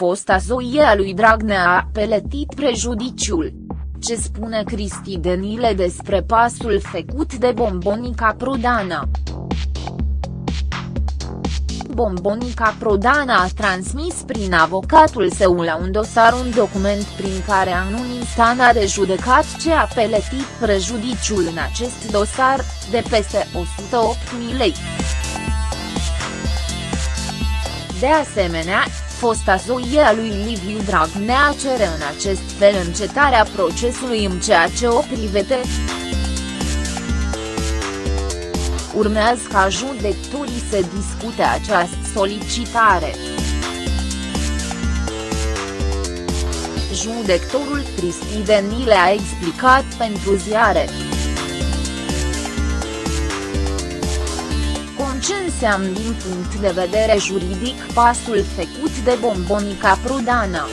fosta zoie a lui Dragnea a peletit prejudiciul. Ce spune Cristi Denile despre pasul făcut de Bombonica Prodana? Bombonica Prodana a transmis prin avocatul său la un dosar un document prin care Anunistan a rejudecat ce a peletit prejudiciul în acest dosar, de peste 108.000 lei. De asemenea, fosta zoie a lui Liviu Dragnea cere în acest fel încetarea procesului în ceea ce o privete. Urmează ca judecătorii să discute această solicitare. Judectorul Cristi Denile a explicat pentru ziare. Înseamnă din punct de vedere juridic pasul făcut de Bombonica Prudana.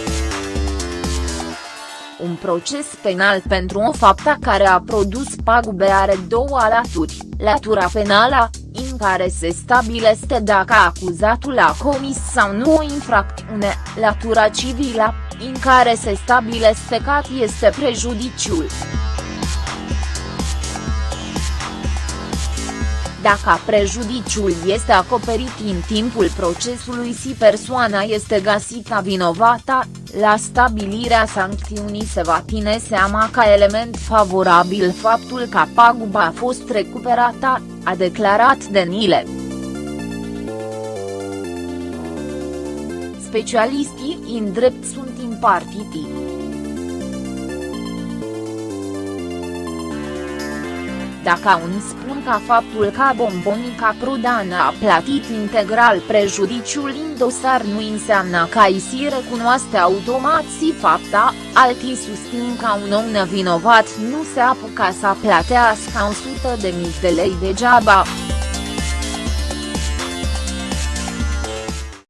Un proces penal pentru o faptă care a produs pagube are două laturi, latura penală, în care se stabilește dacă acuzatul a comis sau nu o infracțiune, latura civilă, în care se stabilește că este prejudiciul. Dacă prejudiciul este acoperit în timpul procesului și persoana este găsită vinovată, la stabilirea sancțiunii se va ține seama ca element favorabil faptul că paguba a fost recuperată, a declarat Denile. Specialistii în drept sunt impartiti. Dacă unii spun că faptul că Bombonica Prudana a plătit integral prejudiciul în dosar nu înseamnă că îi se recunoaște automat și fapta, alții susțin că un om nevinovat nu se apuca să plătească 100 de mii de lei degeaba.